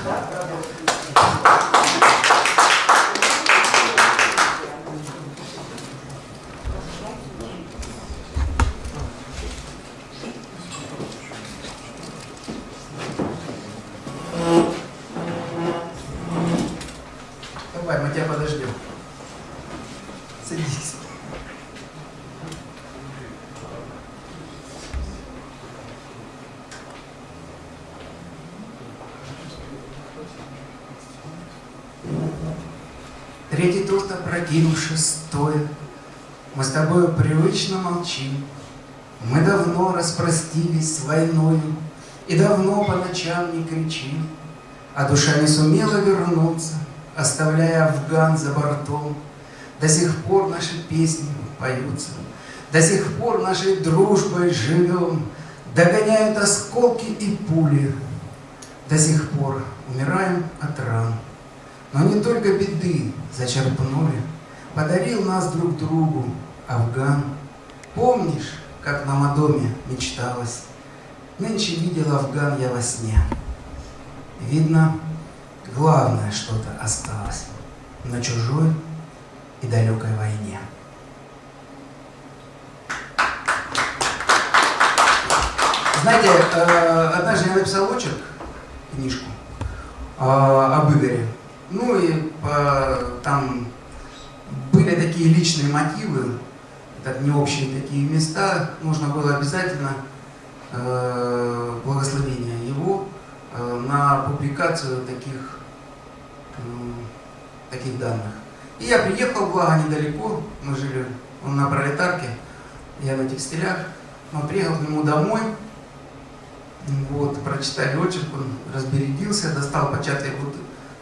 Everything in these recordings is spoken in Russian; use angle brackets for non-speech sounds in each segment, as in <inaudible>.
Obrigado. Распростились с войною И давно по ночам не кричим, А душа не сумела вернуться, Оставляя Афган за бортом. До сих пор наши песни поются, До сих пор нашей дружбой живем, Догоняют осколки и пули, До сих пор умираем от ран. Но не только беды зачерпнули, Подарил нас друг другу Афган. Помнишь, как нам о доме мечталось? Нынче видел Афган я во сне. Видно, главное что-то осталось На чужой и далекой войне. Знаете, э, однажды я написал очерк, книжку, э, об Игоре. Ну и там были такие личные мотивы, это не общие такие места, нужно было обязательно э, благословение его на публикацию таких, таких данных. И я приехал, благо, недалеко, мы жили, он на пролетарке, я на текстилях, мы приехал к нему домой, вот, прочитали очерк, он разбередился, достал початую,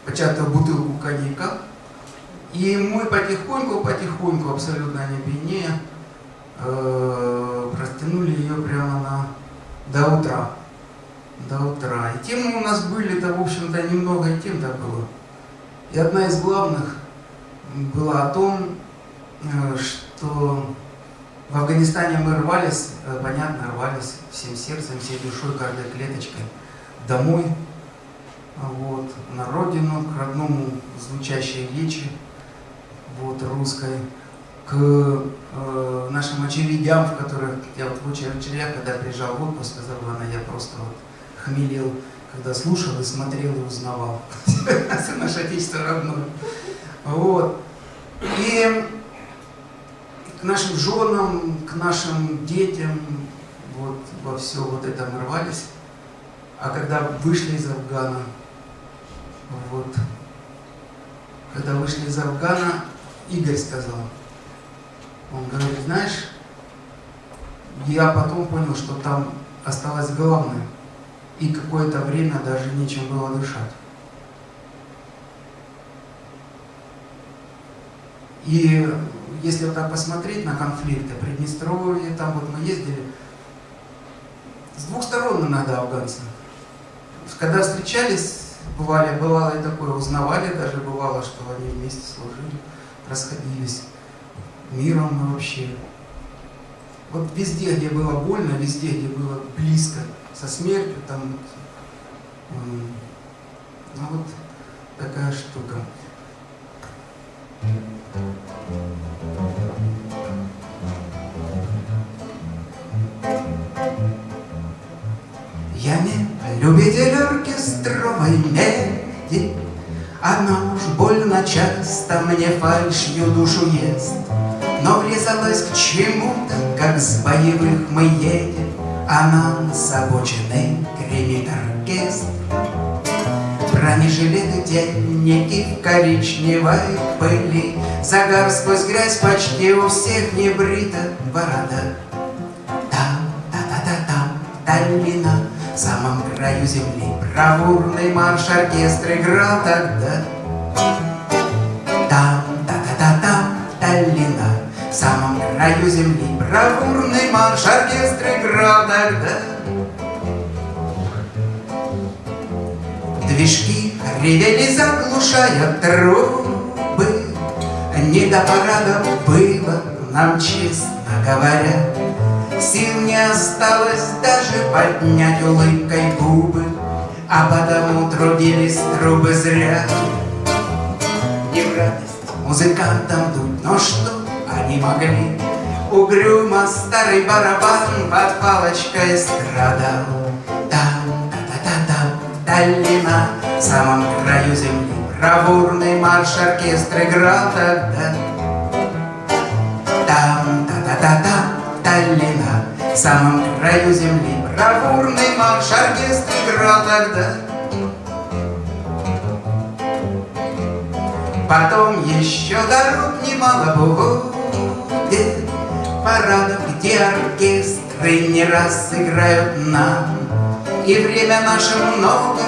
початую бутылку коньяка, и мы потихоньку, потихоньку, абсолютно не пьянее, э, растянули ее прямо на, до утра. До утра. И темы у нас были-то, в общем-то, немного тем-то было. И одна из главных была о том, э, что в Афганистане мы рвались, э, понятно, рвались всем сердцем, всей душой, каждой клеточкой домой, вот, на родину, к родному звучащей речи, вот, русской, к э, нашим очередям, в которых я вот в очередях, когда приезжал в отпуск, сказала она, я просто вот хмелел, когда слушал и смотрел и узнавал <laughs> наше отечество родное. Вот. И к нашим женам, к нашим детям, вот во все вот это мы. А когда вышли из Афгана, вот, когда вышли из Афгана, Игорь сказал, он говорит, знаешь, я потом понял, что там осталось главное, и какое-то время даже нечем было дышать. И если вот так посмотреть на конфликты, Приднестровье, там вот мы ездили, с двух сторон иногда афганцы. Когда встречались, бывали, бывало и такое, узнавали даже, бывало, что они вместе служили, расходились миром вообще. Вот везде, где было больно, везде, где было близко со смертью, там, ну вот такая штука. Я не любитель оркестровой меди, Она уж больно часто мне фальшью душу ест, Но врезалась к чему-то, как с боевых мы едем, А нам с обочины гремит оркестр. Бронежилеты, денники в коричневой пыли, Загар сквозь грязь почти у всех не брита борода. Там, та-та-та-там, долина, в самом краю земли Бравурный марш оркестр играл тогда. Там, та-та-та-там, в самом краю земли Бравурный марш оркестр играл тогда. Движки ревели, заглушая трубы. Не до парада было нам, честно говоря. Сил не осталось даже поднять улыбкой губы. А потому трудились трубы зря Не в радость музыкантам дуть Но что они могли? Угрюмо старый барабан Под палочкой страдал. Там, та-та-та-там, долина В самом краю земли. Бравурный марш оркестр играл тогда. Там, та-та-та-там, долина В самом краю земли. Бравурный марш оркестр играл тогда. Потом еще дорог немало будет Парадов, где оркестры не раз играют нам. И время наше много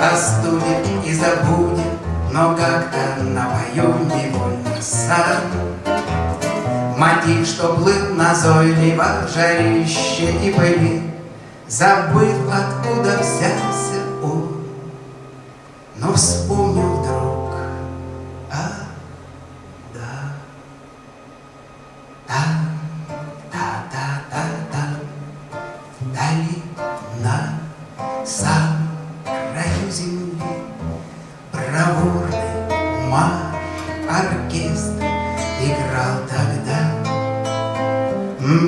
остудит и забудет Но как-то напою невольно сам. Мотив, что плыл назойливо в жарище и пыли Забыв, откуда взялся он. Но вспомнил Там,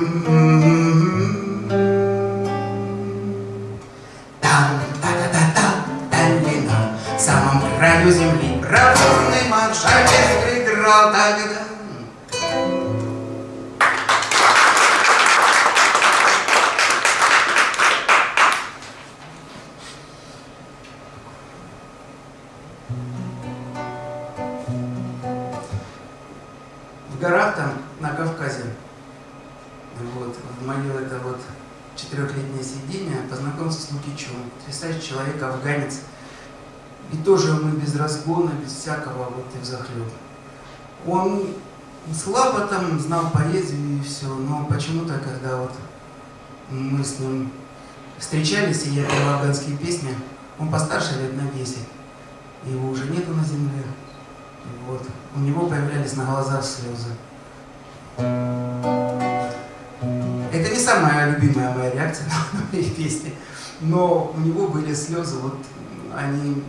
та-та-та-там, долина В самом краю земли Бравурный марш играл тогда разгона, без всякого вот и взахлеб. Он слабо там знал поэзию и все, но почему-то, когда вот мы с ним встречались, и я пел афганские песни, он постарше лет на 10, его уже нету на земле. Вот. У него появлялись на глазах слезы. Это не самая любимая моя реакция <laughs> на мои песни, но у него были слезы, вот они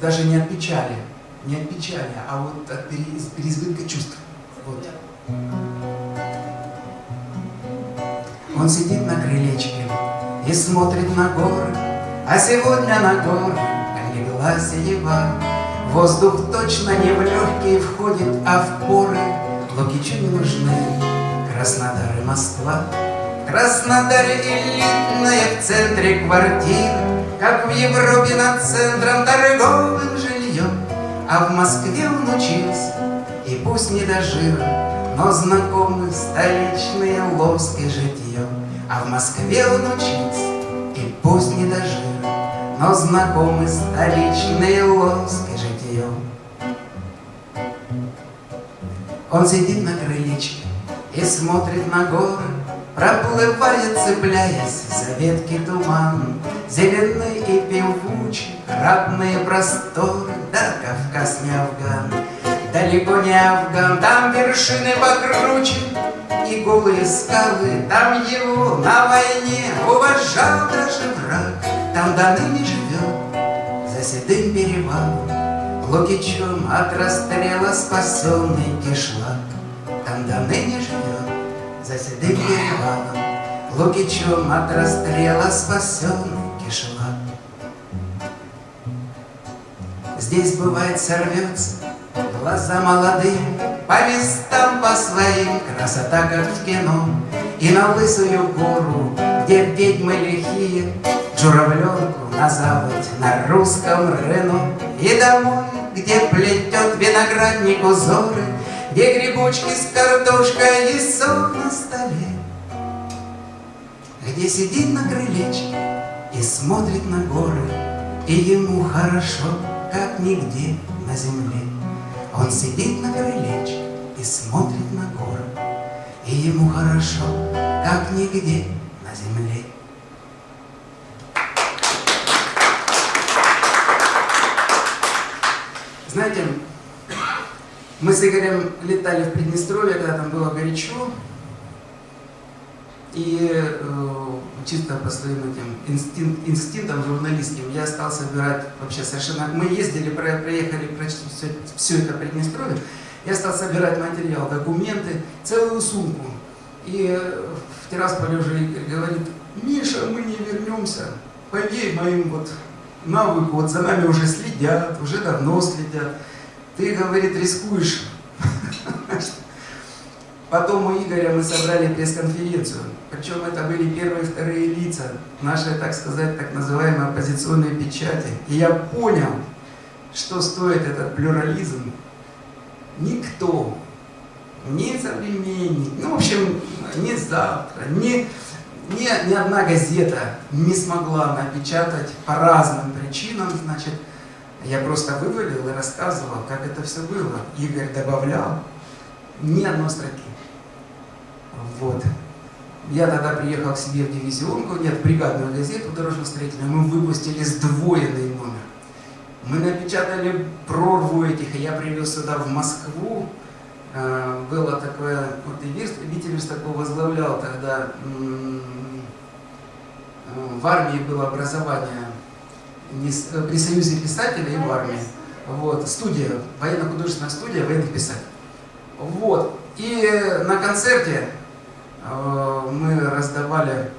даже не от печали, не от печали, а вот от пере- переизбытка чувств. Вот. Он сидит на крылечке и смотрит на горы, а сегодня на горы легла синева. Воздух точно не в легкие входит, а в поры. Лукичу не нужны Краснодар и Москва. В Краснодаре элитная в центре квартира, Как в Европе над центром торговым жильем. А в Москве он учился, и пусть не до жира, Но знакомы столичные лоск и житье. А в Москве он учился, и пусть не до жира, Но знакомы столичные лоск и житье. Он сидит на крылечке и смотрит на горы, Проплывает, цепляясь за ветки туман, Зеленый и певучий, родные просторы, Да, Кавказ не Афган, далеко не Афган, Там вершины покруче и голые скалы, Там его на войне уважал даже враг, Там до ныне живет за седым перевалом, Лукичом от расстрела спасенный кишлак. Там до ныне за седым перевалом, Лукичом от расстрела спасенный кишлак. Здесь бывает сорвется глаза молодые По местам по своим, красота как в кино И на лысую гору, где ведьмы лихие Журавленку на запад, на русском Рено И домой, где плетет виноградник узоры Где грибочки с картошкой и сон на столе Где сидит на крылечке и смотрит на горы И ему хорошо, как нигде на земле. Он сидит на крылечке и смотрит на горы И ему хорошо, как нигде на земле. Знаете, мы с Игорем летали в Приднестровье, когда там было горячо, и э, чисто по своим этим инстинк, инстинктам журналистским, я стал собирать вообще совершенно... Мы ездили, проехали почти все, все это Приднестровье, я стал собирать материал, документы, целую сумку. И э, в Тирасполе уже Игорь говорит, Миша, мы не вернемся, поверь моим вот навыку, вот за нами уже следят, уже давно следят. Ты, говорит, рискуешь. Потом у Игоря мы собрали пресс-конференцию. Причем это были первые и вторые лица нашей, так сказать, так называемой оппозиционной печати. И я понял, что стоит этот плюрализм. Никто, ни современник, ну, в общем, ни завтра, ни, ни, ни одна газета не смогла напечатать по разным причинам, значит, я просто вывалил и рассказывал, как это все было. Игорь добавлял ни одной строки. Вот. Я тогда приехал к себе в дивизионку, нет, в бригадную газету дорожно-строительную, мы выпустили сдвоенный номер. Мы напечатали прорву этих, и я привез сюда в Москву. А, было такое, вот и Витя такого возглавлял тогда, в армии было образование при Союзе писателей и в армии. Вот, студия, военно-художественная студия военных писателей. Вот. И на концерте э, мы раздавали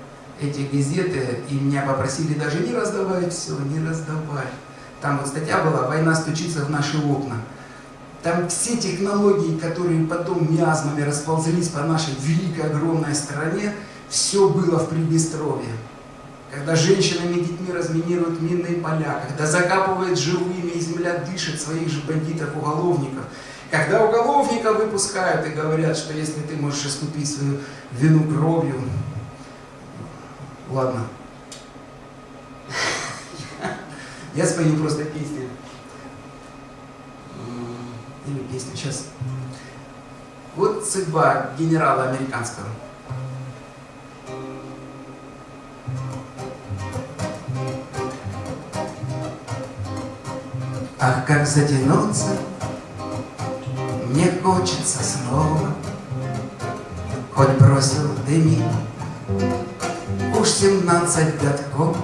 эти газеты, и меня попросили даже не раздавать все, не раздавать. Там вот статья была «Война стучится в наши окна». Там все технологии, которые потом миазмами расползлись по нашей великой, огромной стране, все было в Приднестровье. Когда женщинами и детьми разминируют минные поля, когда закапывают живыми, и земля дышит своих же бандитов-уголовников – когда уголовника выпускают и говорят, что если ты можешь искупить свою вину кровью, ладно. Я спою просто песни. Или песню сейчас. Вот судьба генерала американского. Ах, как затянуться мне хочется снова, Хоть бросил дымить Уж семнадцать годков.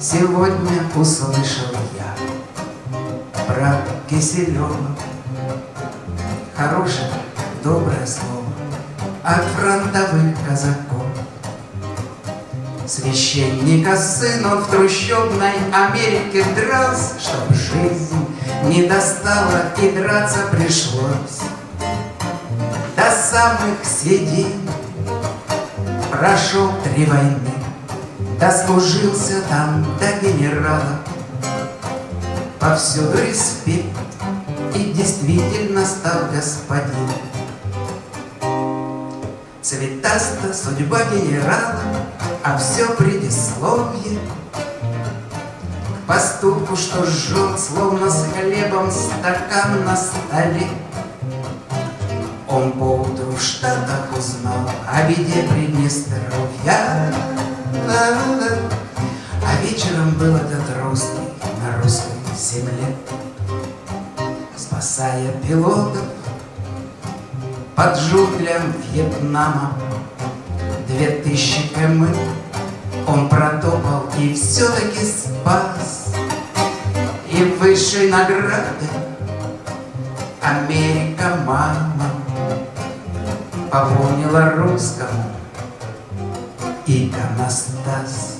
Сегодня услышал я Про Киселева Хорошее, доброе слово От фронтовых казаков Священника сын он в трущобной Америке дрался, Чтоб жизнь не достало и драться пришлось. До самых седин Прошел три войны Дослужился там до генерала. Повсюду респект И действительно стал господин. Цветаста судьба генерала А все предисловие поступку, что жжет, словно с хлебом стакан на столе. Он поутру в Штатах узнал о беде Приднестровья, а вечером был этот русский на русской земле, спасая пилотов под джунглям Вьетнама. Две тысячи км он протопал и все-таки спас. И высшей награды Америка мама Пополнила русскому иконостас.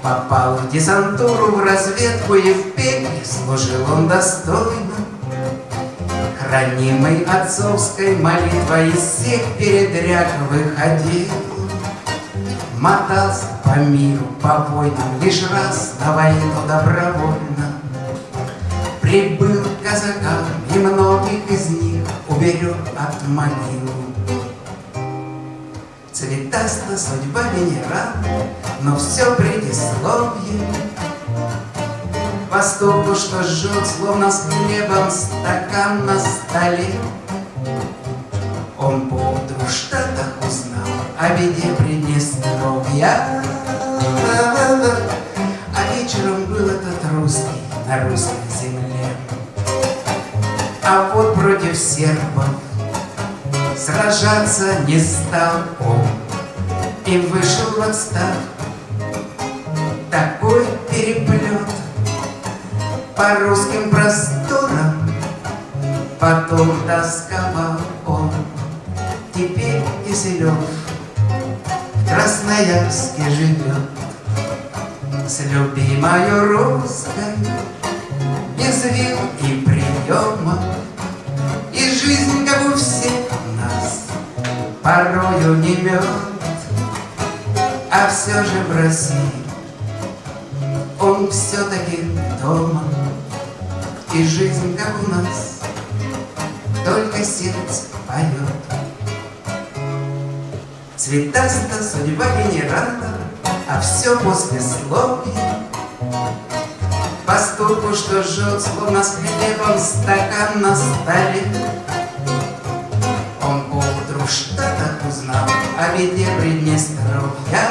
Попал в десантуру, в разведку и в пекле Служил он достойно, Хранимый отцовской молитвой Из всех передряг выходил. Мотался по миру, по войнам Лишь раз на войну добровольно Прибыл к казакам, и многих из них Уберег от могил. Цветаста судьба генерала, Но все предисловие Поступку, что жжет, словно с хлебом Стакан на столе. Он поутру в Штатах узнал О беде Приднестровья А вечером был этот русский На русской земле А вот против сербов Сражаться не стал он и вышел в отставку. Такой переплет по русским просторам, потом тосковал он. Теперь Киселев в Красноярске живет с любимой русской, без вил и приема. И жизнь, как у всех нас, порою не мед, а все же в России он все-таки дома. И жизнь, как у нас, только сердце поет. Цветаста судьба генерала а все после послесловие. Поступку, что жжет, словно с хлебом стакан на столе. Он поутру в Штатах узнал о беде Приднестровья.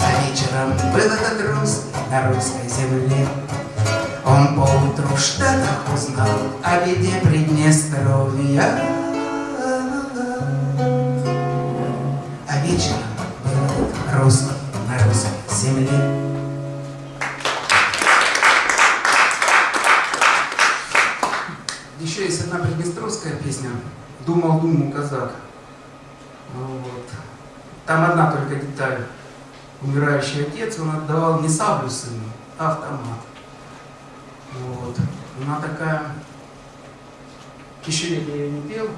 А вечером был этот русский на русской земле. В Штатах узнал о беде Приднестровья. А вечером русский на русской земле. Еще есть одна приднестровская песня «Думал, думал, казак». Вот. Там одна только деталь. Умирающий отец, он отдавал не саблю сыну, а автомат. Она такая... Тысячелетия я не пел.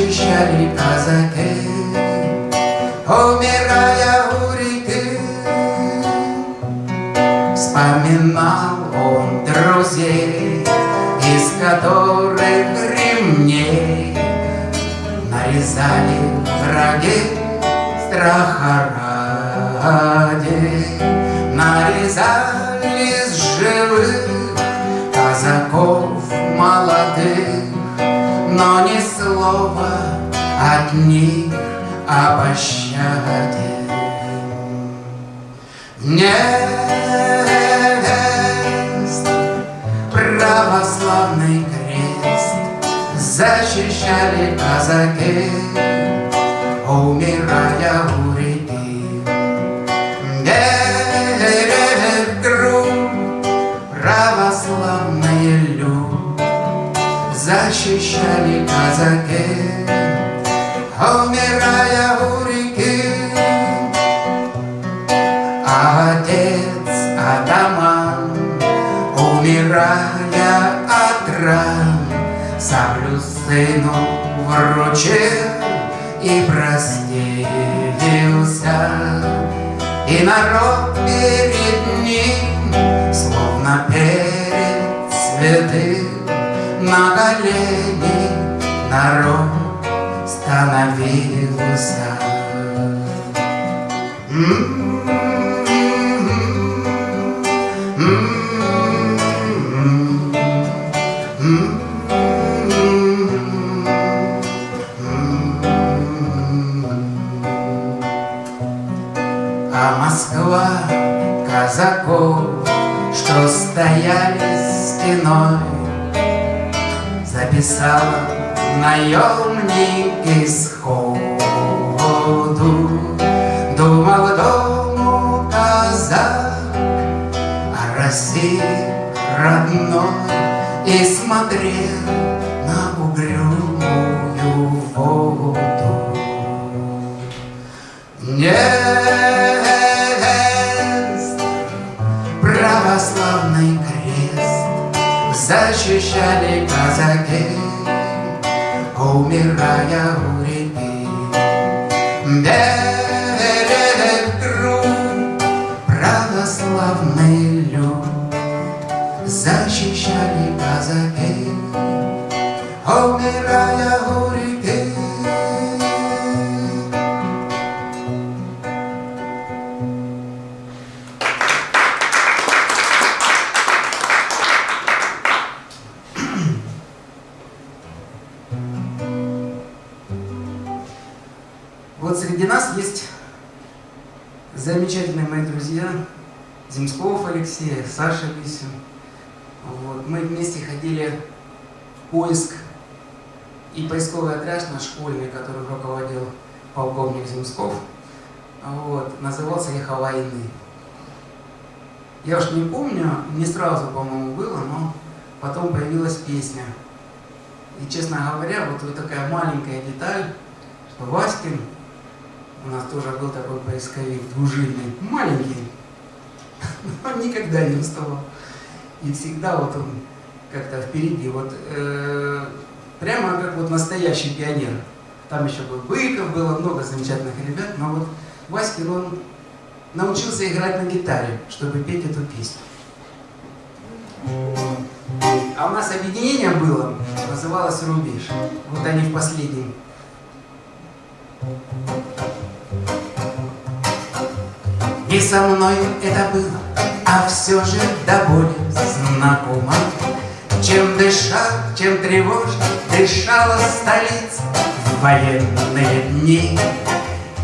ощущали позади, умирая у реки. Вспоминал он друзей, из которых ремней нарезали враги страха ради, нарезали с живых казаков молодых, но не с Невест православный крест Защищали казаки, умирая у Сыну вручил и простился. И народ перед ним, словно перед святым, На колени народ становился. Казаков, что стояли стеной, Записала наемник исходу. Думал дому казак о России родной И смотрел на угрюмую воду. Нет, крест Защищали казаки, умирая у реки. Школьный, который руководил полковник Земсков, вот, назывался «Эхо войны». Я уж не помню, не сразу, по-моему, было, но потом появилась песня. И, честно говоря, вот, вот такая маленькая деталь, что Васькин, у нас тоже был такой поисковик, двужильный, маленький, <laughs> но никогда не уставал. И всегда вот он как-то впереди, вот э, прямо как вот настоящий пионер. Там еще был Быков, было много замечательных ребят, но вот Васькин, он научился играть на гитаре, чтобы петь эту песню. А у нас объединение было, называлось «Рубеж». Вот они в последнем. Не со мной это было, а все же до боли знакомо. Чем дышал, чем тревожно дышала столица военные дни.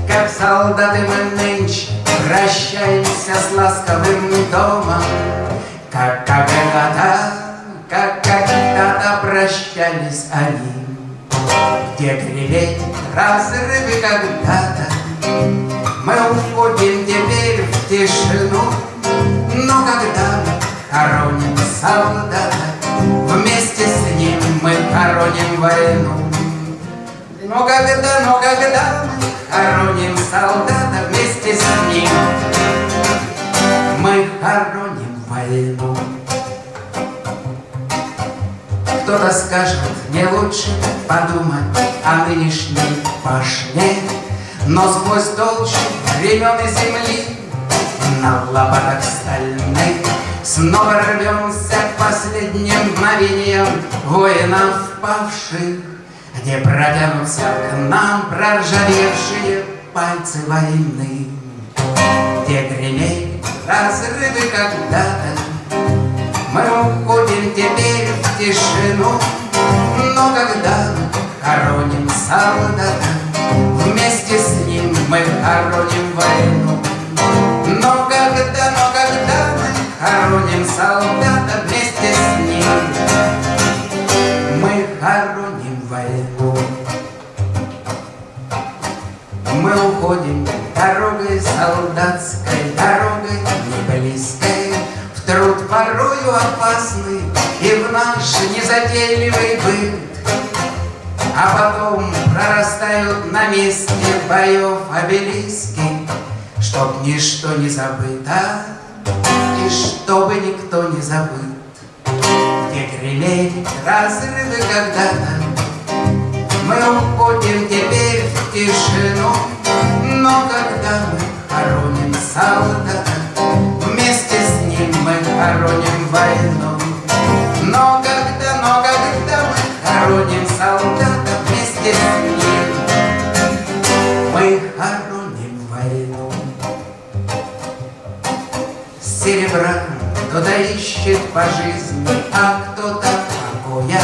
Как солдаты мы нынче прощаемся с ласковым домом, Как когда-то, как когда-то прощались они. Где гребень разрывы когда-то, Мы уходим теперь в тишину, Но когда мы хороним солдата, Вместе с ним мы хороним войну. Но когда, но когда мы хороним солдата вместе с ним, мы хороним войну. Кто-то скажет, не лучше подумать о нынешней пашне, Но сквозь толщу времен и земли на лопатах стальных Снова рвемся последним мгновениям воинов павших, Где протянутся к нам проржавевшие пальцы войны, Где гремели разрывы когда-то, Мы уходим теперь в тишину, Но когда хороним солдата, Вместе с ним мы хороним войну. Но когда, но когда мы хороним солдата Мы уходим дорогой солдатской, дорогой не В труд порою опасный и в наш незатейливый быт. А потом прорастают на месте боев обелиски, Чтоб ничто не забыто, и чтобы никто не забыл, Где гремели разрывы когда-то, Мы уходим теперь в тишину, Но когда мы хороним солдата, Вместе с ним мы хороним войну. Но когда, но когда мы хороним солдата вместе с ним, Мы хороним войну. Серебра кто-то ищет по жизни, а кто-то покоя.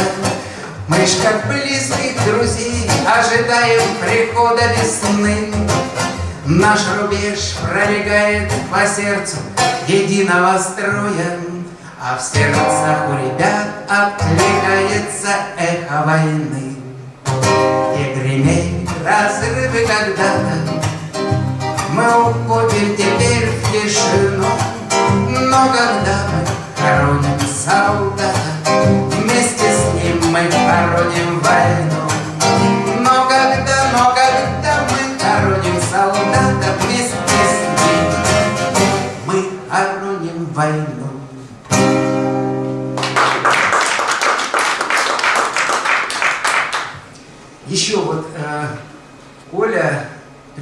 Мы ж как близких друзей ожидаем прихода весны. Наш рубеж пролегает по сердцу единого строя, А в сердцах у ребят откликается эхо войны. И гремели разрывы когда-то, Мы уходим теперь в тишину, Но когда мы хороним солдата, Вместе с ним мы хороним войну.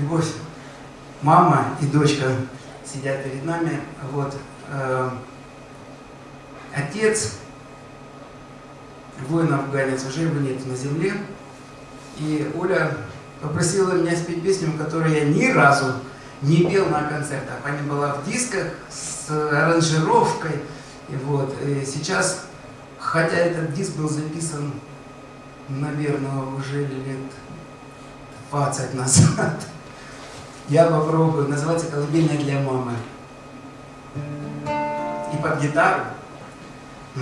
Любовь, мама и дочка сидят перед нами. Вот э, отец воин-афганец, уже его нет на земле. И Оля попросила меня спеть песню, которую я ни разу не пел на концертах. Она была в дисках с аранжировкой. И вот, и сейчас, хотя этот диск был записан, наверное, уже лет 20 назад, я попробую. Называется «Колыбельная для мамы». И под гитару. И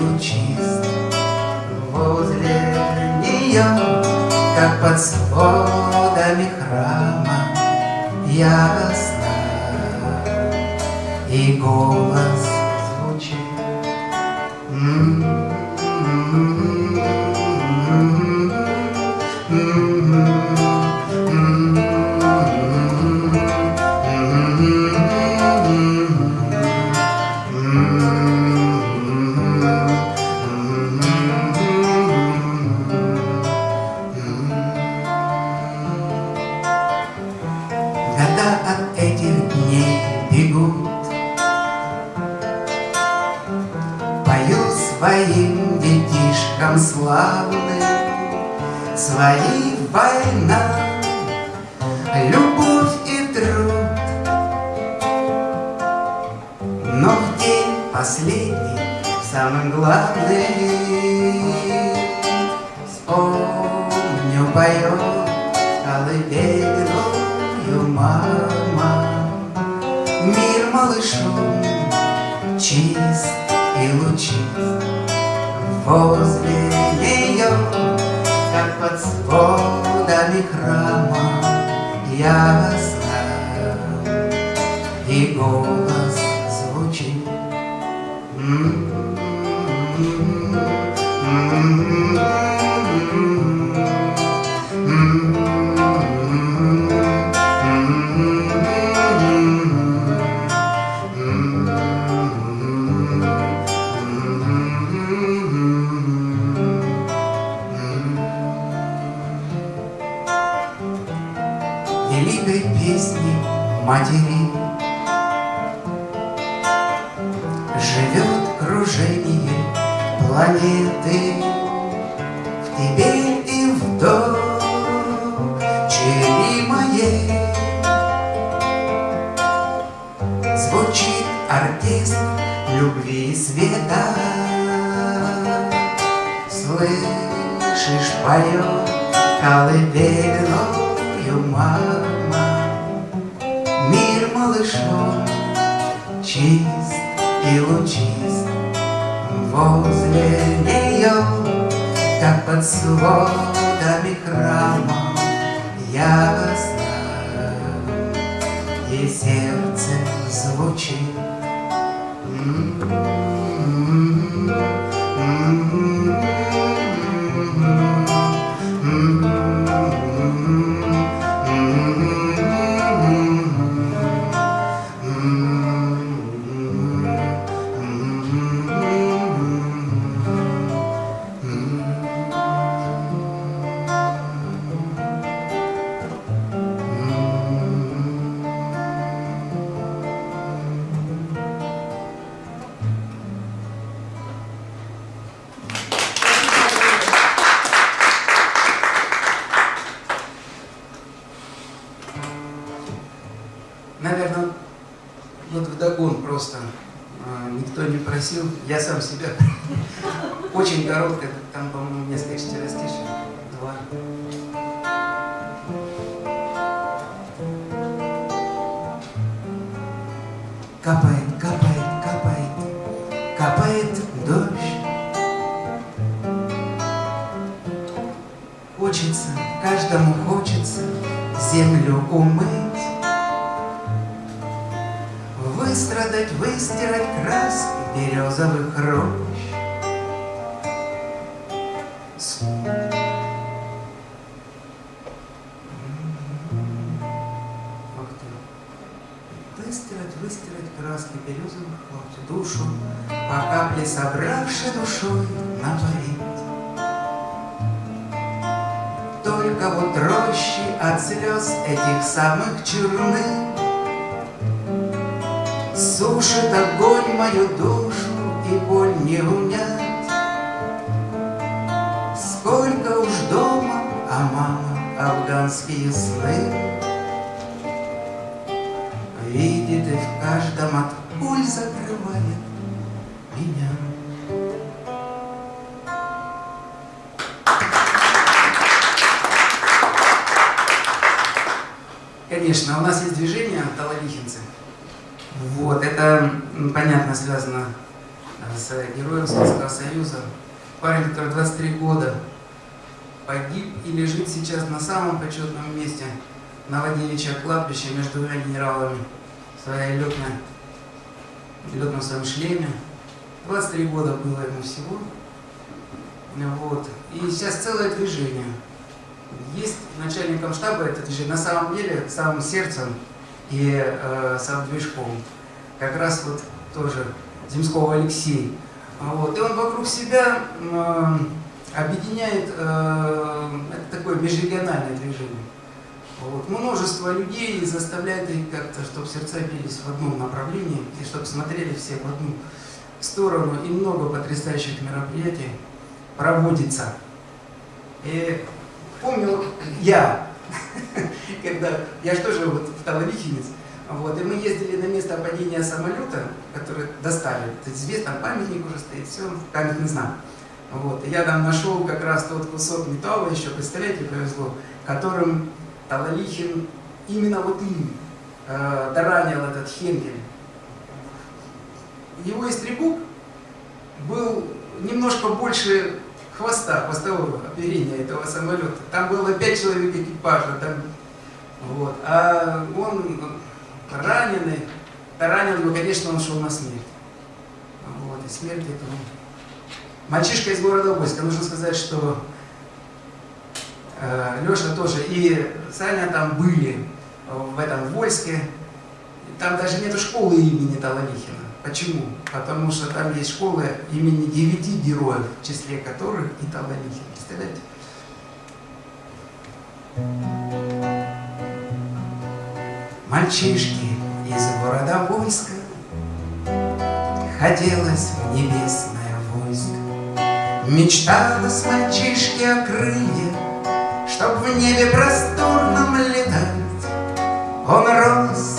лучист Возле нее, как под сводами храма Ясно, и голос оркестр любви и света. Слышишь, поет колыбельную мама Мир малышом чист и лучист. Возле нее, как под сводами храма Ясно и сердце звучит по капле собравши душой напарить. Только вот рощи от слез этих самых черных Сушит огонь мою душу и боль не унять. Сколько уж дома, а мама афганские сны Видит и в каждом от героем Советского Союза. Парень, который 23 года погиб и лежит сейчас на самом почетном месте на Владимировича кладбище между двумя генералами в своей летной, летном своем шлеме. 23 года было ему всего. Вот. И сейчас целое движение. Есть начальником штаба это движение. На самом деле, самым сердцем и э, сам движком. Как раз вот тоже Земского Алексей. Вот. И он вокруг себя э, объединяет, э, это такое межрегиональное движение. Вот. Множество людей заставляет их как-то, чтобы сердца бились в одном направлении, и чтобы смотрели все в одну сторону. И много потрясающих мероприятий проводится. И помню я, <laughs> когда я же тоже вот в Талалихинец, вот, и мы ездили на место падения самолета, который достали. Известно, памятник уже стоит, все, памятный знак. Вот, я там нашел как раз тот кусок металла еще, представляете, повезло, которым Талалихин, именно вот им э, доранил этот Хенгель. Его истребук был немножко больше хвоста, хвостового оперения этого самолета. Там было пять человек экипажа, там, вот. а он раненый, ранил его, конечно, он шел на смерть. Вот, и смерть этого. Мальчишка из города Войска, нужно сказать, что э, Леша тоже и Саня там были в этом Вольске. Там даже нету школы имени Талалихина. Почему? Потому что там есть школы имени девяти героев, в числе которых и Талалихин. Представляете? Мальчишки из города войска Хотелось в небесное войско Мечталось мальчишке о крыльях Чтоб в небе просторном летать. Он рос,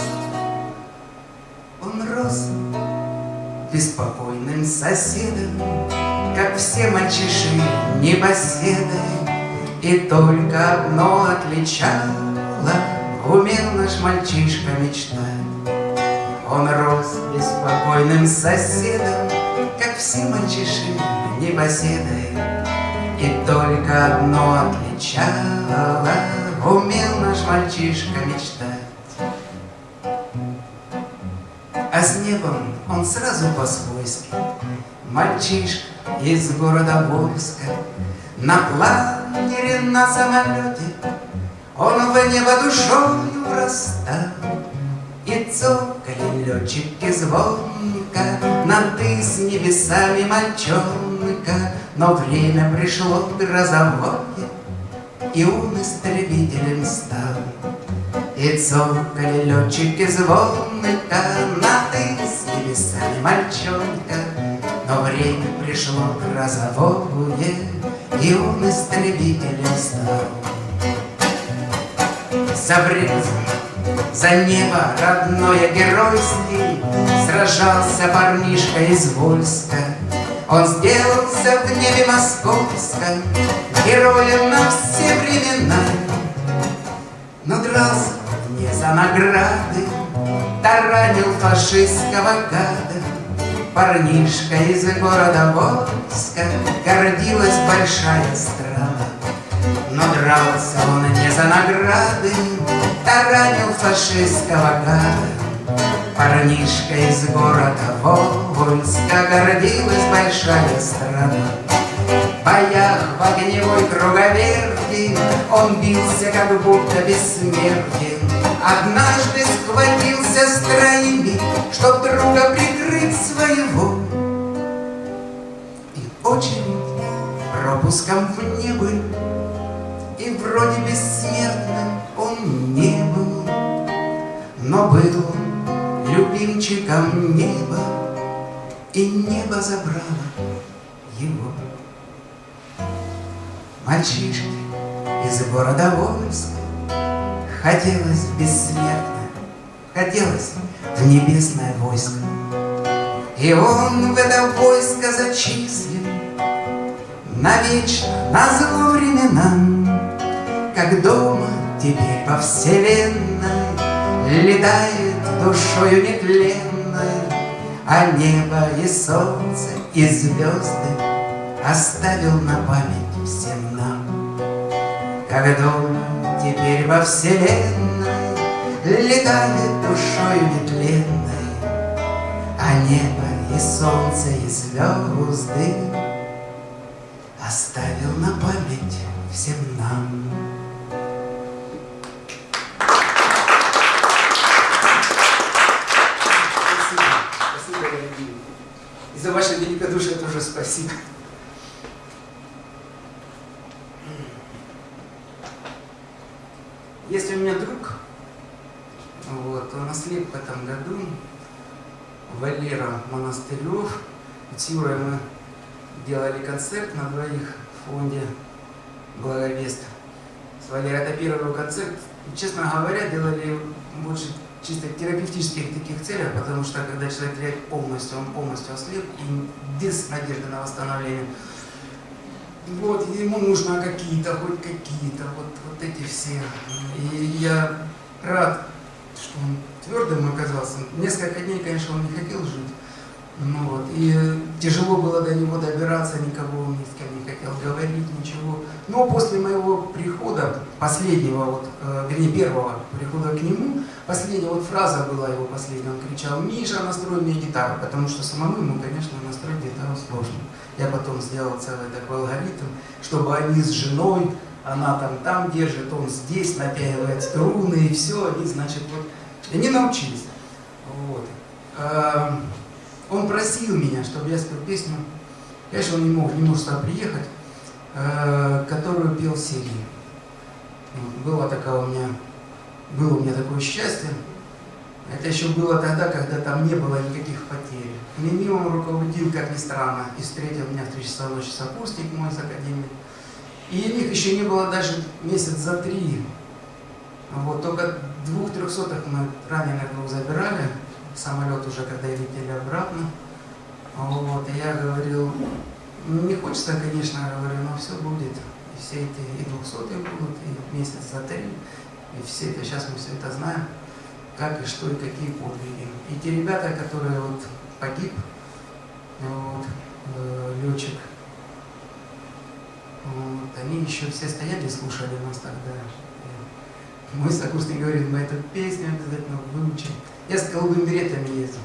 он рос Беспокойным соседом Как все мальчиши непоседы И только одно отличало Умел наш мальчишка мечтать. Он рос беспокойным соседом, Как все мальчиши непоседы, И только одно отличало, Умел наш мальчишка мечтать. А с небом он сразу по-свойски, Мальчишка из города Вольска, На планере на самолете он в небо душою врастал, И цокали летчики звонко На ты с небесами мальчонка, Но время пришло грозовое, И он истребителем стал. И цокали летчики звонко На ты с небесами мальчонка, Но время пришло грозовое, И он истребителем стал забрез За небо родное геройский Сражался парнишка из Вольска. Он сделался в небе московском Героем на все времена. Но дрался не за награды Таранил фашистского гада. Парнишка из города Вольска Гордилась большая страна но дрался он не за награды, Таранил фашистского гада. Парнишка из города Вольска Гордилась большая страна. В боях в огневой круговерти Он бился, как будто бессмертен. Однажды схватился с троими, Чтоб друга прикрыть своего. И очень пропуском в небо и вроде бессмертным он не был, Но был любимчиком неба, И небо забрало его. Мальчишке из города Вольска Хотелось в бессмертное, хотелось в небесное войско. И он в это войско зачислен Навечно, на зло временам как дома теперь по вселенной Летает душою нетленной, А небо и солнце и звезды Оставил на память всем нам. Как дома теперь во вселенной Летает душою нетленной, А небо и солнце и звезды Оставил на память всем нам. За ваше великодушие тоже спасибо. Есть у меня друг, вот, он ослеп в этом году, Валера Монастырев. С Юрой мы делали концерт на двоих в фонде благовест. С Валерой это первый концерт. Честно говоря, делали больше чисто терапевтических таких целях, потому что когда человек полностью, он полностью ослеп и без надежды на восстановление. Вот, ему нужно какие-то, хоть какие-то, вот, вот эти все. И я рад, что он твердым оказался. Несколько дней, конечно, он не хотел жить. Ну вот, и тяжело было до него добираться, никого ни с кем хотел говорить, ничего. Но после моего прихода, последнего, вот, э, вернее, первого прихода к нему, последняя вот фраза была его последняя, он кричал, Миша, настрой мне гитару, потому что самому ему, конечно, настроить гитару сложно. Я потом сделал целый такой алгоритм, чтобы они с женой, она там там держит, он здесь напяивает струны, и все, они, значит, вот, они научились. Вот. Эм, он просил меня, чтобы я спел песню, конечно, он не мог, не мог сюда приехать, э, которую пел Сергей. Было такое у меня, было у меня такое счастье. Это еще было тогда, когда там не было никаких потерь. Мимимом руководил, как ни странно, и встретил меня в 3 часа ночи сокурсник мой из Академии. И них еще не было даже месяц за три. Вот, только двух трехсотых мы раненых двух забирали, самолет уже, когда летели обратно. Вот, я говорил, не хочется, конечно, говорю, но все будет. И все эти и двухсотые будут, и месяц за три. И все это, сейчас мы все это знаем, как и что, и какие подвиги. И те ребята, которые вот погиб, вот, э, летчик, вот, они еще все стояли слушали нас тогда. И мой сокурсник говорит, мы эту песню обязательно выучим. Я с голубыми беретами ездил.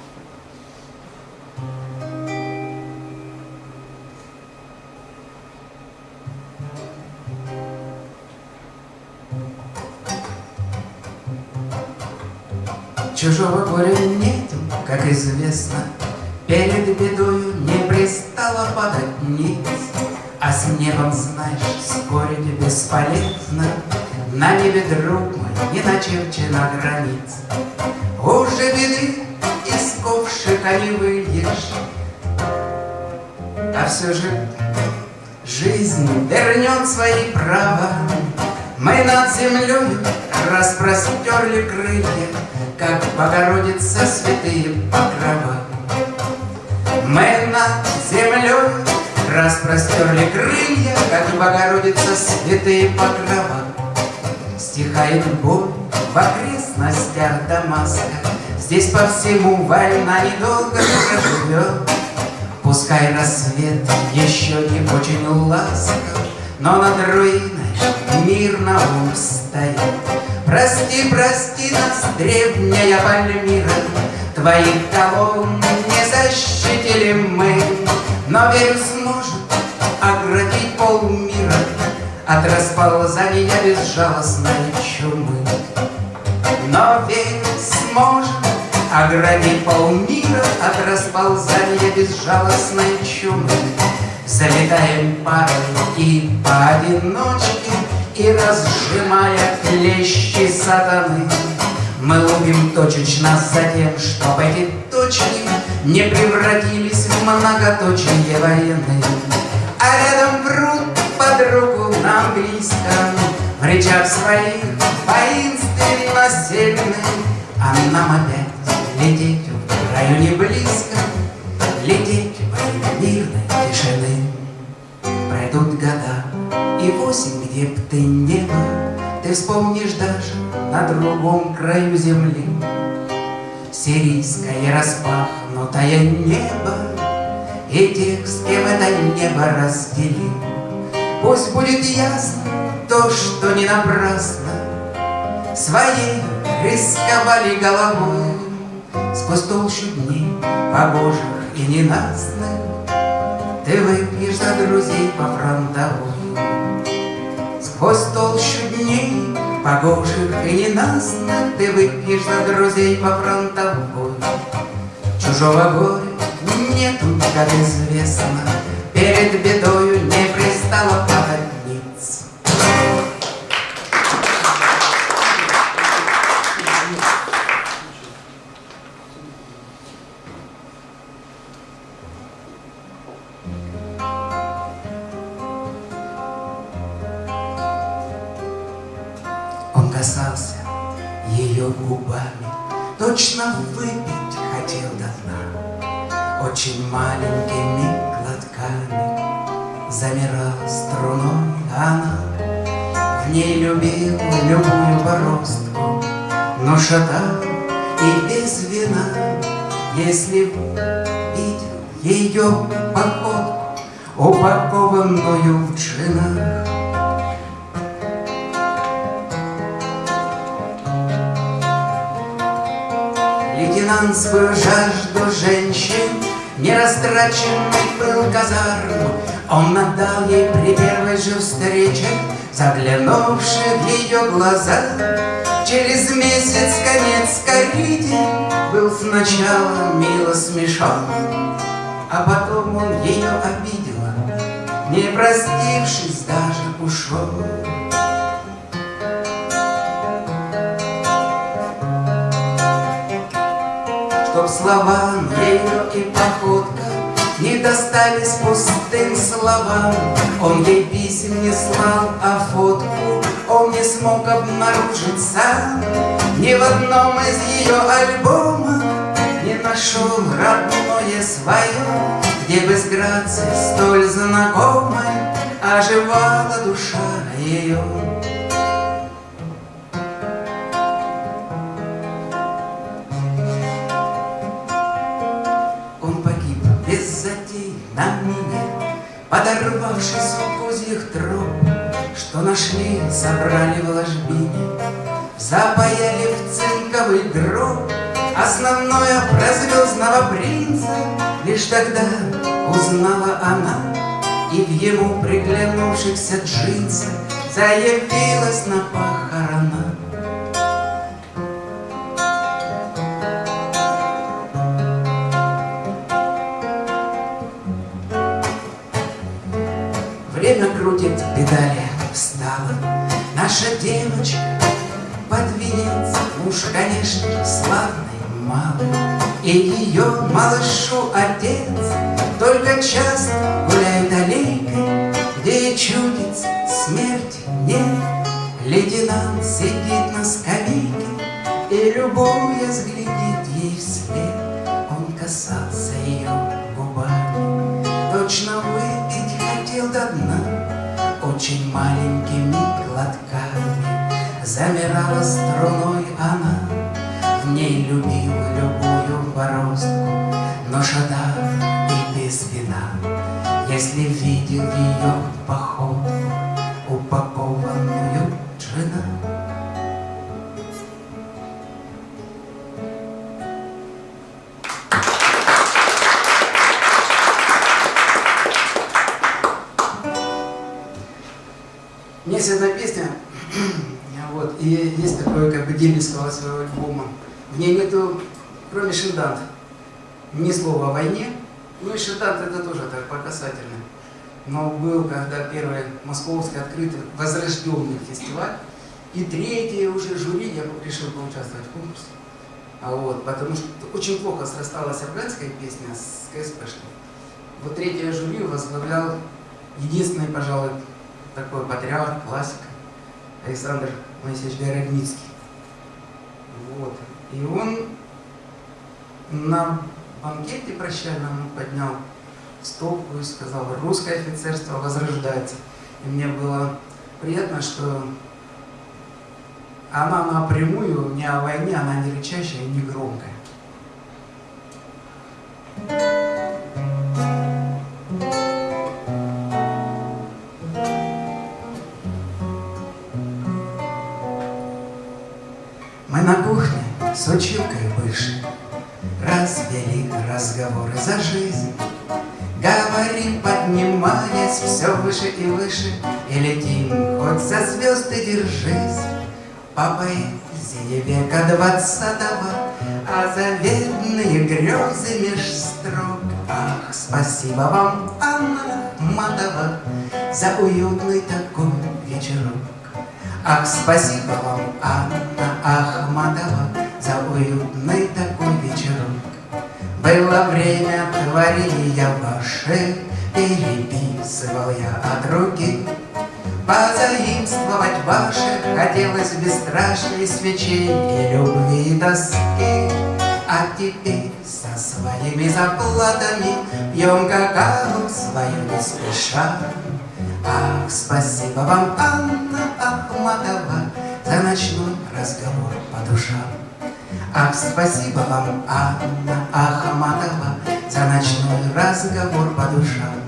Чужого горя нету, как известно, Перед бедою не пристало падать ниц, А с небом, знаешь, спорить бесполезно, На небе, друг мой, не начерчена границ. Уже беды из ковшика не выйдешь, А все же жизнь вернет свои права. Мы над землей распростерли крылья, Как Богородица святые покрова. Мы над землей распростерли крылья, Как Богородица святые покрова. Стихает боль в окрестностях Дамаска, Здесь по всему война недолго проживет. Пускай рассвет еще не очень ласков, Но над руиной мирно устоит. Прости, прости нас, древняя Пальмира, Твоих колонн не защитили мы, Но, верю, сможет оградить полмира От расползания безжалостной чумы. Но, верю, сможет оградить полмира От расползания безжалостной чумы. Залетаем парой и поодиночке, И разжимая клещи сатаны, Мы лупим точечно за тем, чтоб эти точки Не превратились в многоточие войны. А рядом врут под руку нам близко, В речах своих воинственно сильны, А нам опять лететь в районе близко, Лететь во мирной тишины. Пройдут года, и восемь, где б ты не был, Ты вспомнишь даже на другом краю земли. Сирийское распахнутое небо И тех, с кем это небо разделил. Пусть будет ясно то, что не напрасно. Своей рисковали головой Сквозь толщу дней погожих и ненастных выпьешь за друзей по фронтовой. Сквозь толщу дней погожих и ненастных Ты выпьешь за друзей по фронтовой. Чужого горя нету, как известно Перед бедою не пристало падать Но шатал и без вина, Если видел ее походку, Упакованную в джинах. Лейтенант свою жажду женщин Нерастраченный был казарм Он отдал ей при первой же встрече Заглянувши в ее глаза Через месяц конец корриде Был сначала мило смешон А потом он ее обидел Не простившись даже ушел Чтоб словам ее и походка Не достались пустым словам Он ей писем не слал, а фотку смог обнаружить сам Ни в одном из ее альбомов Не нашел родное свое Где бы с грацией столь знакомой Оживала душа ее Подорвавшись у козьих троп, Что нашли, собрали в ложбине, Запаяли в цинковый гроб Основное про звездного принца. Лишь тогда узнала она И в ему приглянувшихся джинсах Заявилась на похорона. Время крутит педали, встала Наша девочка под венец Муж, конечно, славный, малый И ее малышу отец Только часто гуляет аллейкой Где и чудится смерти нет. Лейтенант сидит на скамейке И, любуясь, глядит ей вслед. Он касался ее губами. Точно выпить хотел до дна Очень маленькими глотками Замирала струной она. В ней любил любую бороздку Но шатав и без вина. Если видел ее есть одна песня, <clears throat> вот, и есть такое как бы дембельского своего альбома. В ней нету, кроме Шиндант, ни слова о войне. Ну и Шиндант это тоже так по. Но был, когда первый московский открытый возрожденный фестиваль, и третье уже жюри, я решил поучаствовать в конкурсе. А вот, потому что очень плохо срасталась афганская песня с КСПшной. Вот третье жюри возглавлял единственный, пожалуй, такой патриарх, классик Александр Моисеевич Городницкий. Вот. И он на банкете прощальном поднял стопку и сказал, русское офицерство возрождается. И мне было приятно, что она напрямую не о войне, она не рычащая, не громкая. С училкой выше. Развели разговоры за жизнь. Говорим, поднимаясь все выше и выше И летим, хоть за звезды держись. По поэзии века двадцатого А заветные грезы меж строк. Ах, спасибо вам, Анна Матова За уютный такой вечерок Ах, спасибо вам, Анна Ахматова, За уютный такой вечерок. Было время творения ваше, Переписывал я от руки, Позаимствовать ваши хотелось бесстрашной свечей И любви и тоски. А теперь со своими заплатами Пьем какао свою не спеша Ах, спасибо вам, Анна Ахматова За ночной разговор по душам Ах, спасибо вам, Анна Ахматова За ночной разговор по душам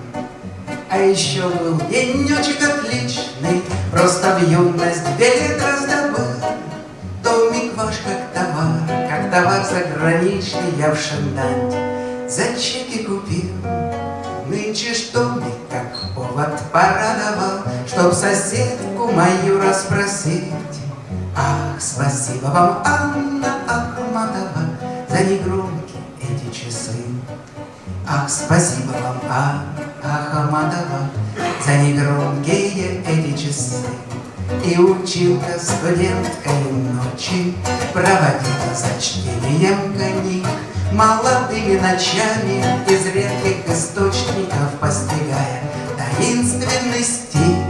а еще был денечек отличный, Просто в юность билет раздобыл. Домик ваш как товар, как товар заграничный Я в Шендань за чеки купил. Нынче как повод порадовал, Чтоб соседку мою расспросить. Ах, спасибо вам, Анна Ахматова, За негромкие эти часы. Ах, спасибо вам, Анна Ахматова, За негромкие эти часы. И училка студенткой ночи Проводила за чтением книг Молодыми ночами из редких источников Постигая стиль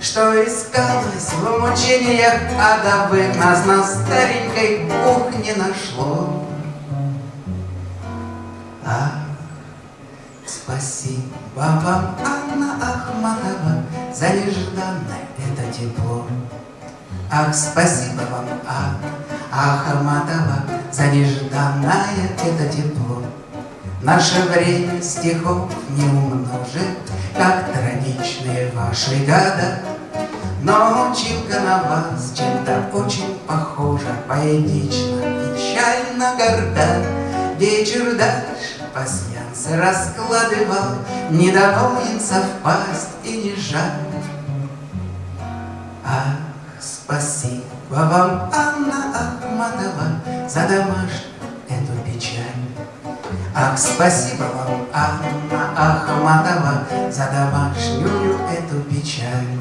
Что искалось в мучениях адовых Нас на старенькой кухне нашло. А Спасибо вам, Анна Ахматова, За нежданное это тепло. Ах, спасибо вам, Анна Ахматова, За нежданное это тепло. Наше время стихов не умножит, Как трагичные ваши года, Но училка на вас чем-то очень похожа, Поэтично, печально горда, Вечер дальше пасьянцы раскладывал, Недоволен совпасть и не жаль. Ах, спасибо вам, Анна Ахматова, За домашнюю эту печаль. Ах, спасибо вам, Анна Ахматова, За домашнюю эту печаль.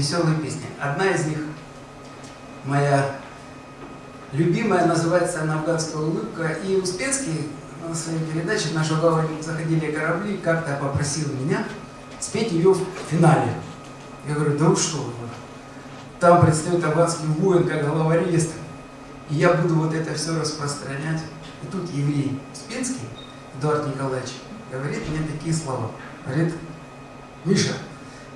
Веселые песни. Одна из них, моя любимая, называется она «Афганская улыбка». И Успенский на своей передаче «Наша глава заходили корабли» как-то попросил меня спеть ее в финале. Я говорю, да вы что, там предстает афганский воин как главарист, и я буду вот это все распространять. И тут еврей Успенский, Эдуард Николаевич, говорит мне такие слова. Говорит, Миша,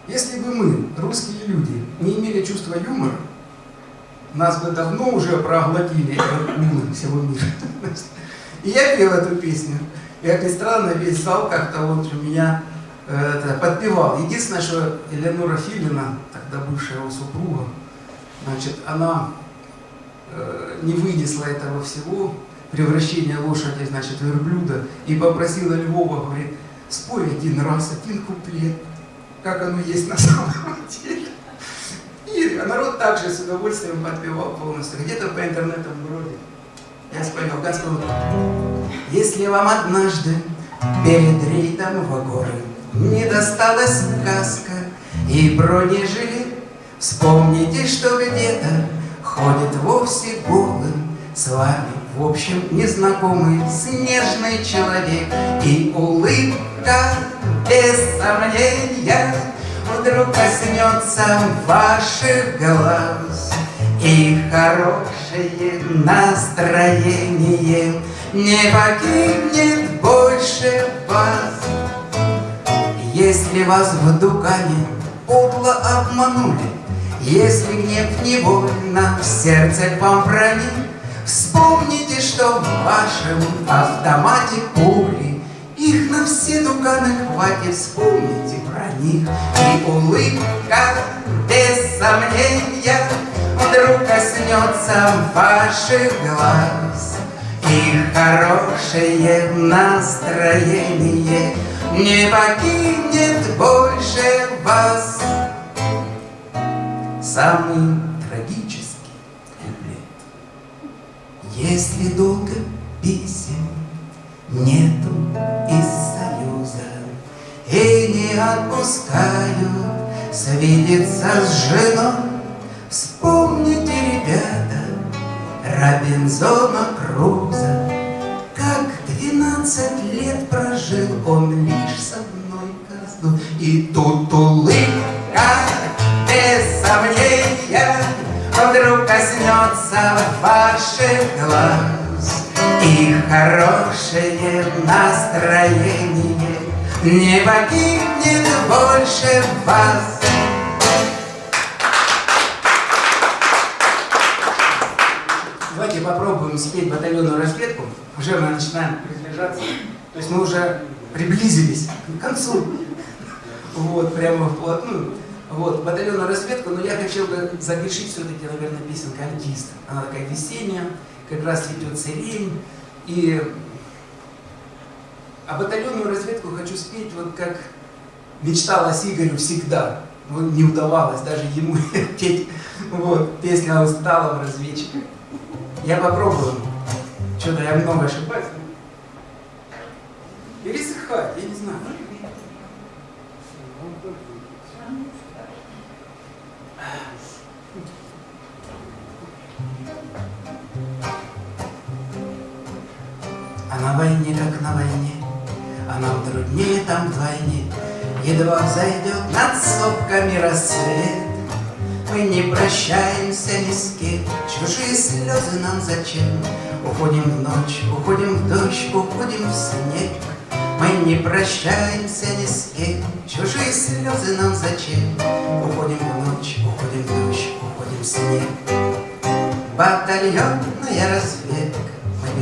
если бы мы, русские люди, не имели чувства юмора, нас бы давно уже проглотили умы всего мира. И я пел эту песню. И, как ни странно, весь зал как-то вот у меня э, это, подпевал. Единственное, что Элеонора Филина, тогда бывшая его супруга, значит, она э, не вынесла этого всего, превращения лошади, значит, верблюда, и попросила Львова, говорит, спой один раз, один куплет как оно есть на <laughs> самом деле. И народ также с удовольствием подпевал полностью. Где-то по интернету вроде. Я спою Господь. Если вам однажды перед рейдом в горы не досталась каска и бронежилет, вспомните, что где-то ходит вовсе голым с вами, в общем, незнакомый снежный человек и улыбка без сомнения Вдруг коснется ваших глаз. И хорошее настроение Не покинет больше вас. Если вас в Дукане подло обманули Если гнев невольно в сердце вам проник Вспомните, что в вашем автомате пули их на все дуганы хватит, вспомните про них. И улыбка, без сомнения, Вдруг коснется ваших глаз. И хорошее настроение Не покинет больше вас. Самый трагический куплет Если долго писем нету из Союза И не отпускают свидеться с женой. Вспомните, ребята, Робинзона Круза Как двенадцать лет прожил он лишь с одной козлой И тут улыбка без сомнения Вдруг коснется ваших глаз И хорошее настроение Не покинет больше вас Давайте попробуем спеть батальонную разведку. Уже мы начинаем приближаться. То есть мы уже приблизились к концу. Вот, прямо вплотную. Вот, батальонную разведку, но я хотел бы загрешить все-таки, наверное, песенка «Альтист». Она такая весенняя, как раз цветет сирень. И... А батальонную разведку хочу спеть, вот как мечталось Игорю всегда. Вот не удавалось даже ему <laughs> петь вот, песня о усталом разведчике. Я попробую. Что-то я много ошибаюсь. Пересыхать, я не знаю. А на войне, как на войне, а нам труднее там вдвойне, Едва взойдет над сопками рассвет, Мы не прощаемся ни с кем, Чужие слезы нам зачем? Уходим в ночь, уходим в дождь, уходим в снег, Мы не прощаемся ни с кем, Чужие слезы нам зачем? Уходим в ночь, уходим в дождь, уходим в снег. Батальонная разведка,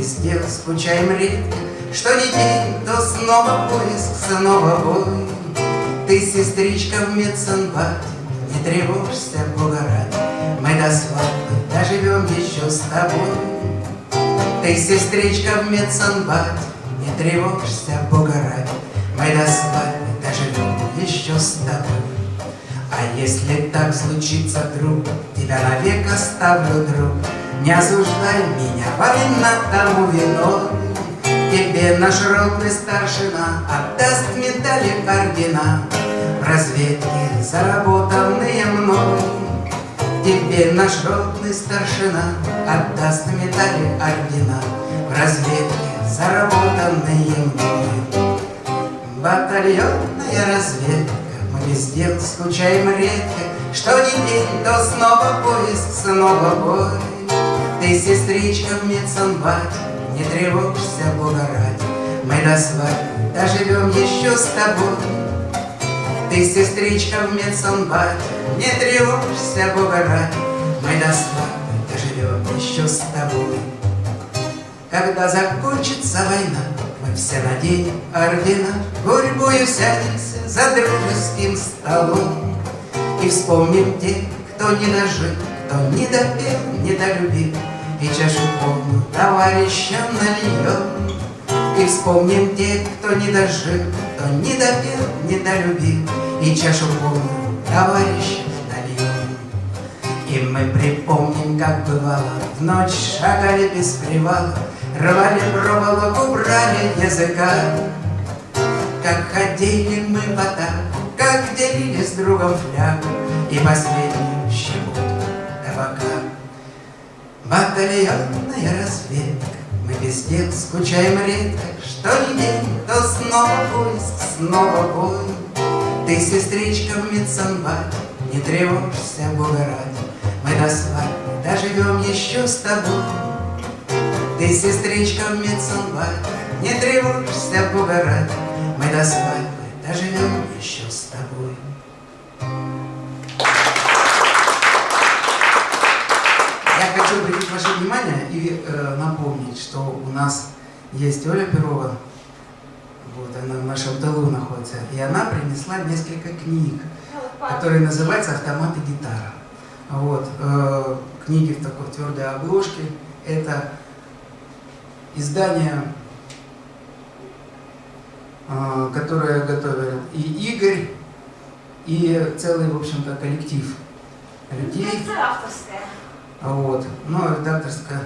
везде скучаем редко, Что ни день, то снова поиск, снова бой. Ты, сестричка, в медсанбате, Не тревожься, Бога ради, Мы до свадьбы доживем еще с тобой. Ты, сестричка, в медсанбате, Не тревожься, Бога ради, Мы до свадьбы доживем еще с тобой. А если так случится, друг, Тебя навек оставлю, друг, Не осуждай меня, повинна тому виной. Тебе наш ротный старшина Отдаст медали ордена В разведке заработанные мной. Тебе наш ротный старшина Отдаст медали ордена В разведке заработанные мной. Батальонная разведка Мы везде скучаем редко Что ни день, то снова поиск, снова бой. Ты, сестричка, в медсанбате не тревожься, Бога ради, Мы до свадьбы доживем еще с тобой. Ты, сестричка, в медсанбате, Не тревожься, Бога ради, Мы до свадьбы доживем еще с тобой. Когда закончится война, Мы все наденем ордена, Гурьбою сядемся за дружеским столом И вспомним тех, кто не дожил, Кто не допел, не долюбил, и чашу полную товарищам нальем. И вспомним тех, кто не дожил, кто не допел, не долюбил, И чашу полную товарищам нальем. И мы припомним, как бывало, В ночь шагали без привала, Рвали проволоку, брали языка, Как ходили мы в атаку, Как делили с другом флягу. И последнюю Батальонная разведка, Мы везде скучаем редко, Что ни день, то снова поиск, снова бой. Ты, сестричка, в медсанбате, Не тревожься, Бога ради, Мы до свадьбы доживем еще с тобой. Ты, сестричка, в медсанбате, Не тревожься, Бога ради, Мы до свадьбы доживем еще с тобой. Э, напомнить, что у нас есть Оля Перова, вот она в нашем тылу находится, и она принесла несколько книг, которые называются «Автомат и гитара». Вот, э, книги в такой твердой обложке. Это издание, э, которое готовят и Игорь, и целый, в общем-то, коллектив людей. авторская. Вот. Ну, редакторская.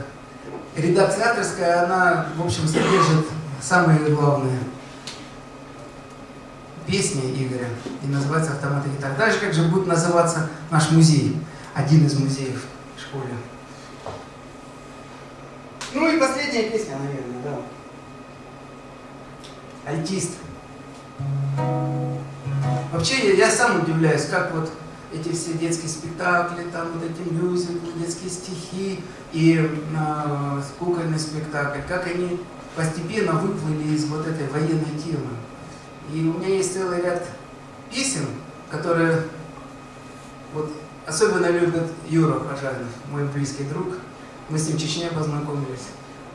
Редакция авторская, она, в общем, содержит самые главные песни Игоря и называется «Автоматы гитар». Дальше как же будет называться наш музей, один из музеев в школе. Ну и последняя песня, наверное, да. Альтист. Вообще я, я сам удивляюсь, как вот эти все детские спектакли, там вот эти мюзиклы, детские стихи и э, кукольный спектакль, как они постепенно выплыли из вот этой военной темы. И у меня есть целый ряд песен, которые вот особенно любит Юра Пожарный, мой близкий друг. Мы с ним в Чечне познакомились.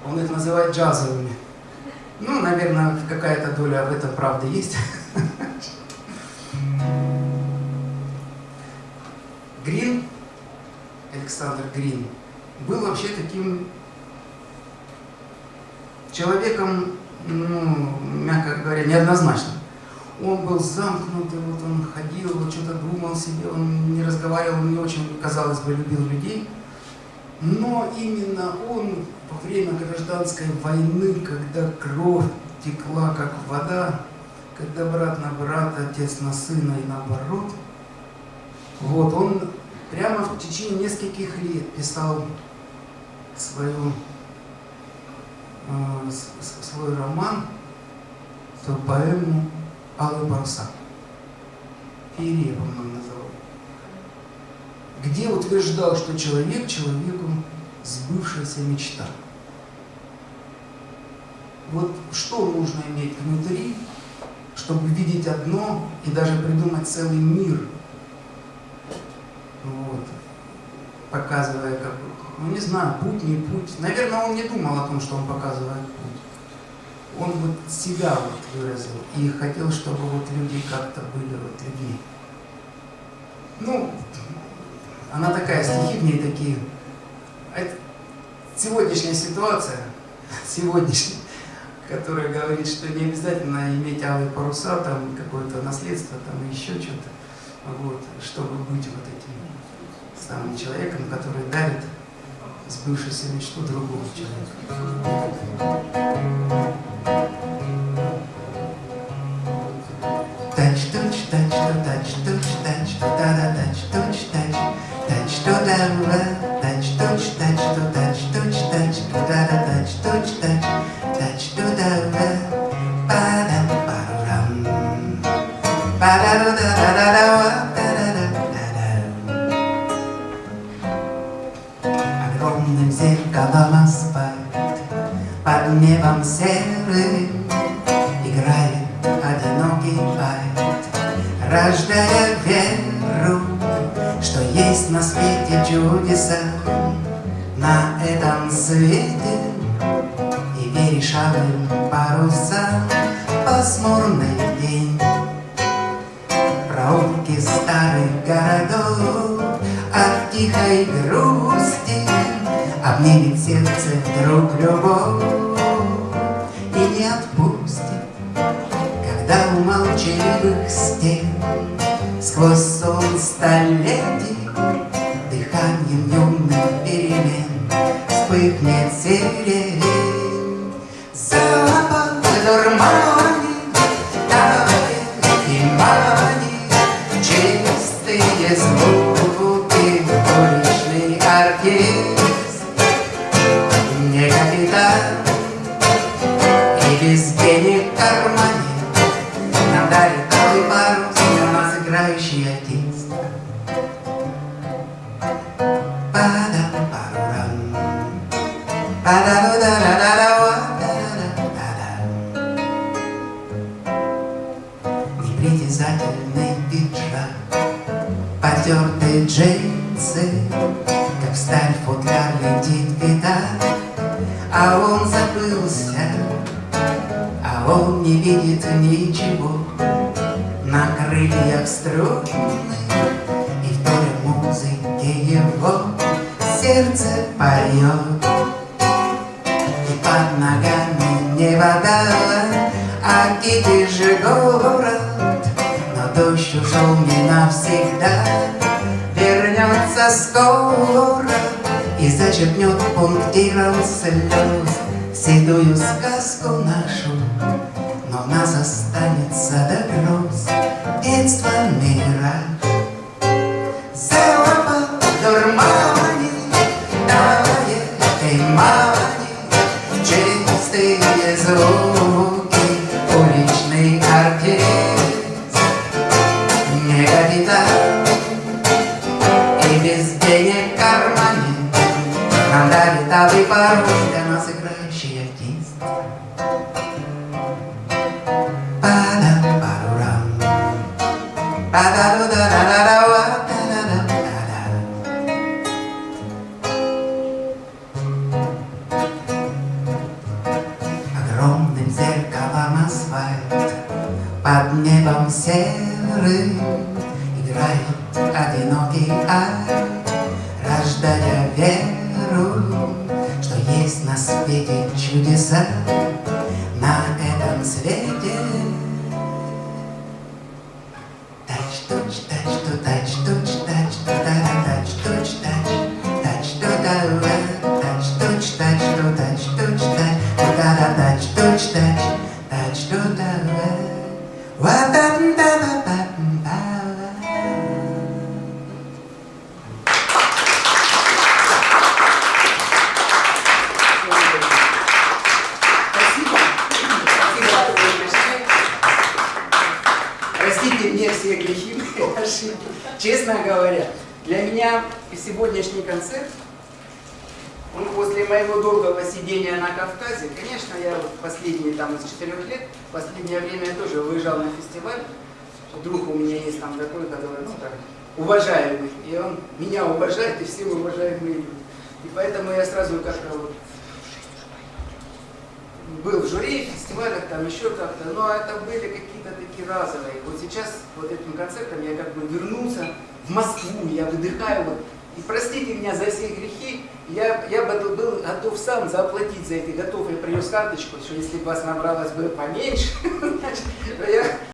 Он их называет джазовыми. Ну, наверное, какая-то доля в этом правды есть. <laughs> Грин, Александр Грин, был вообще таким человеком, ну, мягко говоря, неоднозначным. Он был замкнутый, вот он ходил, вот что-то думал себе, он не разговаривал, не очень, казалось бы, любил людей. Но именно он во время гражданской войны, когда кровь текла как вода, когда брат на брата, отец на сына и наоборот, вот, он прямо в течение нескольких лет писал свою, э, свой роман, свою поэму «Алые паруса». Феерия, по-моему, называл. Где утверждал, что человек человеку сбывшаяся мечта. Вот что нужно иметь внутри, чтобы видеть одно и даже придумать целый мир – вот, показывая, как, ну не знаю, путь, не путь. Наверное, он не думал о том, что он показывает путь. Он вот себя вот выразил и хотел, чтобы вот люди как-то были вот людьми. Ну, она такая, стихи в ней такие. Это сегодняшняя ситуация, <laughs> сегодняшняя, которая говорит, что не обязательно иметь алые паруса, там какое-то наследство, там еще что-то, вот, чтобы быть вот этим самым человеком, который дарит сбывшуюся мечту другого человека. Тач, тач, тач, тач, тач, тач, та да тач, тач, тач, тач, то да тач, тач, тач, тач, тач, тач, та да тач, тач, тач, тач, то да па да па рам, па да да да да небом серым Играет одинокий вальт Рождая веру Что есть на свете чудеса. На этом свете И веришь алым парусам Пасмурный день. Проулки старых городов От тихой грусти Обнимет сердце вдруг любовь понимании Через пустые зрубы поменьше,